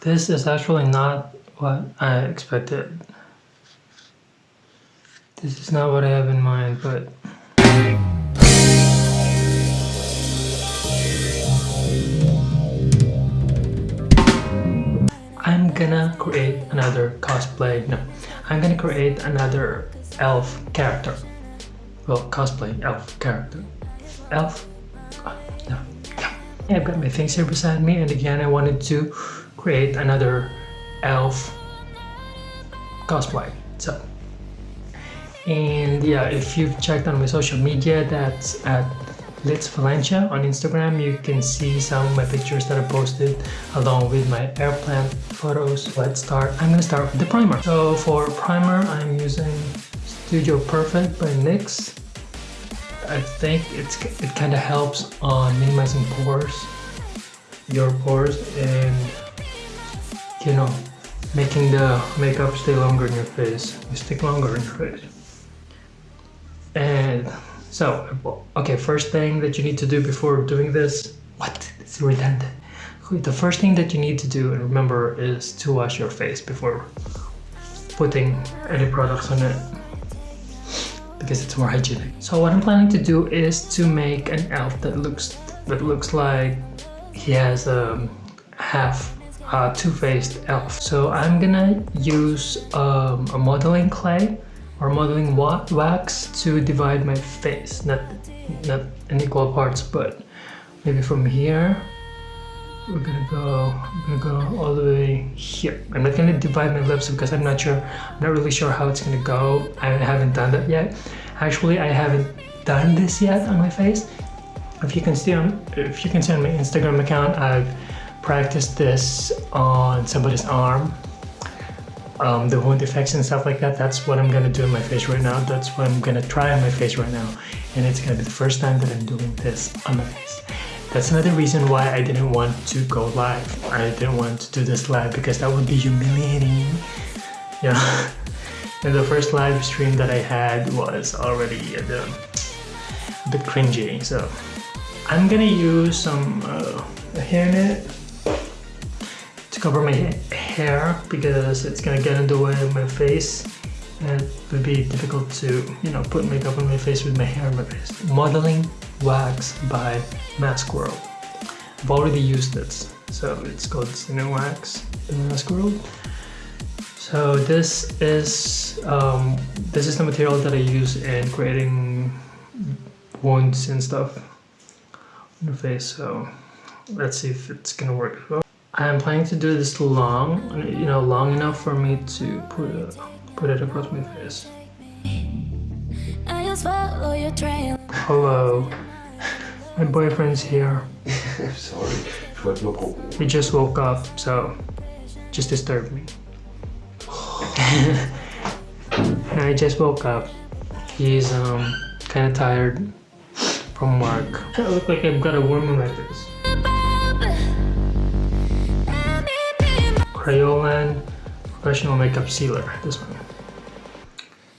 This is actually not what I expected. This is not what I have in mind, but I'm gonna create another cosplay. No, I'm gonna create another elf character. Well, cosplay elf character. Elf? Oh, no. I've got my things here beside me and again I wanted to create another elf cosplay. So, and yeah, if you've checked on my social media, that's at Litz Valencia on Instagram. You can see some of my pictures that I posted along with my airplane photos. Let's start. I'm gonna start with the primer. So for primer, I'm using Studio Perfect by NYX. I think it's it kind of helps on minimizing pores, your pores, and you know, making the makeup stay longer in your face, stick longer in your face. And so, okay, first thing that you need to do before doing this, what? It's redundant. The first thing that you need to do and remember is to wash your face before putting any products on it because it's more hygienic. So what I'm planning to do is to make an elf that looks that looks like he has a half uh, two-faced elf. So I'm gonna use um, a modeling clay or modeling wa wax to divide my face. Not, not in equal parts, but maybe from here we're gonna go I'm gonna go all the way here I'm not gonna divide my lips because I'm not sure I'm not really sure how it's gonna go I haven't done that yet actually I haven't done this yet on my face if you can see on if you can see on my Instagram account I've practiced this on somebody's arm um, the wound effects and stuff like that that's what I'm gonna do in my face right now that's what I'm gonna try on my face right now and it's gonna be the first time that I'm doing this on my face that's another reason why I didn't want to go live. I didn't want to do this live because that would be humiliating. Yeah. and the first live stream that I had was already a bit, a bit cringy. So I'm gonna use some uh, hair net to cover my hair because it's gonna get in the way of my face and it would be difficult to, you know, put makeup on my face with my hair on my face. Modeling wax by Mask World. I've already used it, so it's called Cine Wax in Mask World. So this is um, this is the material that I use in creating wounds and stuff on the face. So let's see if it's gonna work well. I'm planning to do this long, you know, long enough for me to put it, put it across my face. Hello. My boyfriend's here. Sorry. He just woke up, so just disturbed me. I just woke up. He's um kind of tired from work. I look like I've got a worm in my face. Kryolan Professional Makeup Sealer, this one.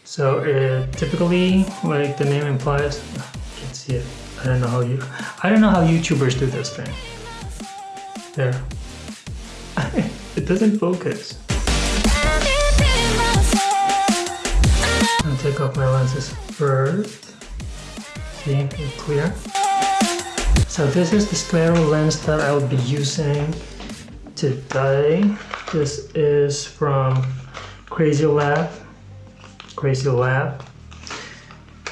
So it typically, like the name implies, you can see it. I don't know how you, I don't know how YouTubers do this thing. There. it doesn't focus. I'll take off my lenses first. See, it's clear. So this is the scleral lens that I'll be using today. This is from Crazy Lab. Crazy Lab.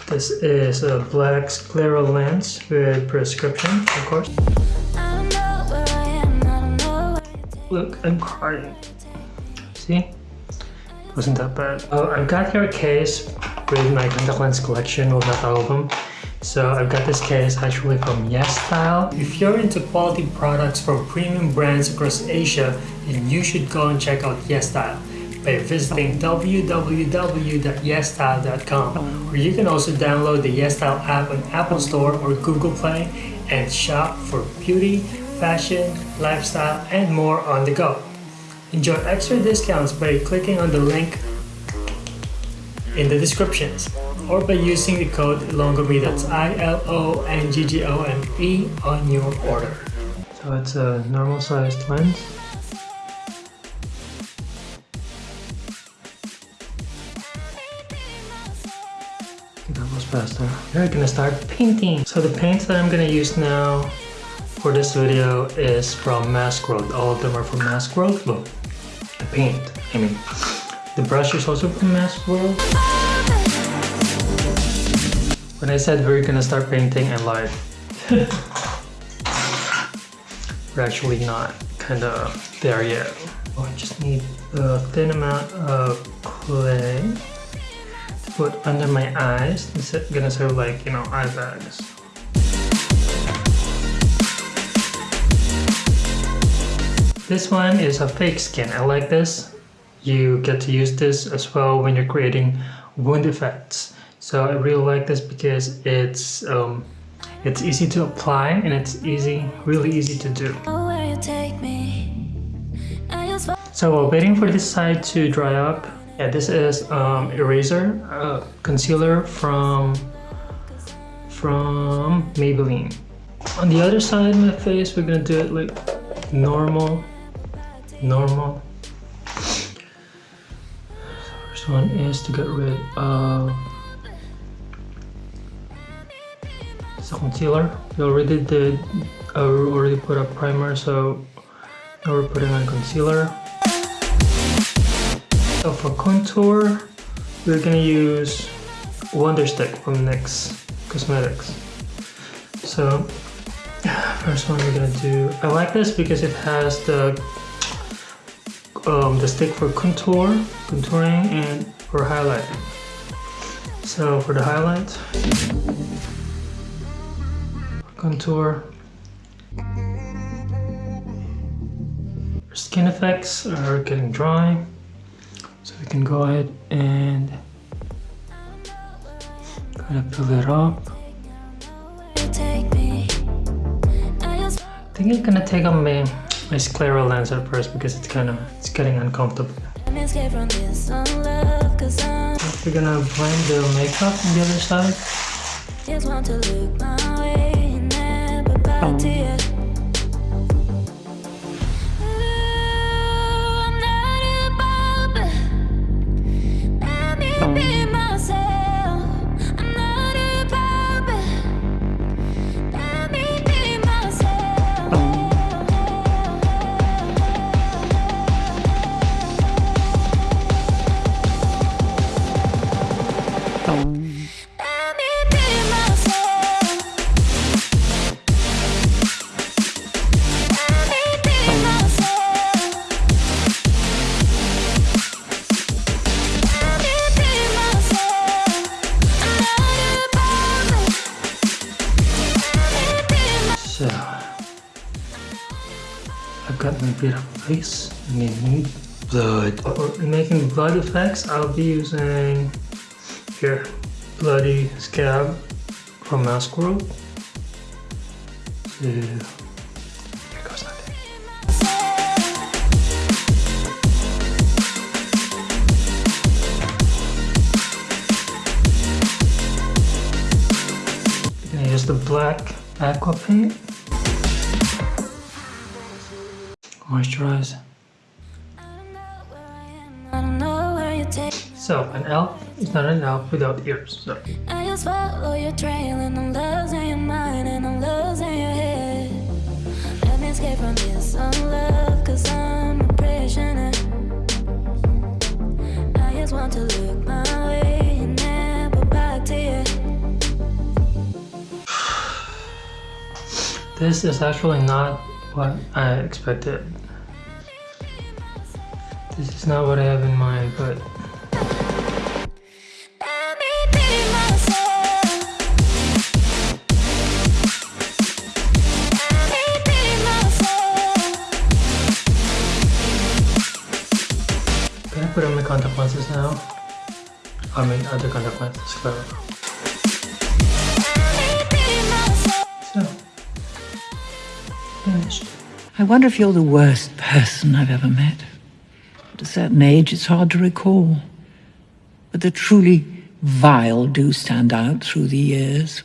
This is a black scleral lens with prescription, of course. Look, I'm crying. See? Wasn't that bad. Oh, I've got here a case with my contact lens collection, of them. So I've got this case actually from YesStyle. If you're into quality products from premium brands across Asia, then you should go and check out YesStyle by visiting www.yesstyle.com or you can also download the YesStyle app on Apple Store or Google Play and shop for beauty, fashion, lifestyle, and more on the go. Enjoy extra discounts by clicking on the link in the descriptions or by using the code ILONGGOME, that's I-L-O-N-G-G-O-M-E on your order. So it's a normal sized lens. That was faster. We're gonna start painting. So the paints that I'm gonna use now for this video is from Mask World. All of them are from Mask World. Look, the paint, I mean. The brush is also from Mask World. When I said we're gonna start painting, I lied. we're actually not kinda there yet. Oh, I just need a thin amount of clay to put under my eyes. It's gonna serve like, you know, eye bags. This one is a fake skin. I like this. You get to use this as well when you're creating wound effects. So I really like this because it's um, it's easy to apply and it's easy, really easy to do. So while waiting for this side to dry up, yeah, this is um, eraser uh, concealer from from Maybelline. On the other side of my face, we're gonna do it like normal, normal. First one is to get rid of concealer. We already did, I already put a primer, so now we're putting on concealer. So for contour, we're gonna use Wonder Stick from NYX Cosmetics. So first one we're gonna do, I like this because it has the um, the stick for contour, contouring, and for highlighting. So for the highlight, contour, Our skin effects are getting dry. So we can go ahead and kind of fill it up. I think I'm gonna take on my, my sclera lens at first because it's kind of it's getting uncomfortable. We're gonna blend the makeup on the other side tears bit of ice and we need blood. For making blood effects, I'll be using here bloody scab from Mask World. So here goes nothing. gonna use the black aqua paint moisturize. So an elf is not an elf without ears. So. I just follow your trail and I'm losing your mind and I'm losing your head. Let me escape from this unlove cause I'm a prisoner. I just want to look my way and never back to you. This is actually not what I expected. This is not what I have in mind, but Can I put on my contact lenses now? I mean other contact lenses, clever. I wonder if you're the worst person I've ever met. At a certain age, it's hard to recall. But the truly vile do stand out through the years.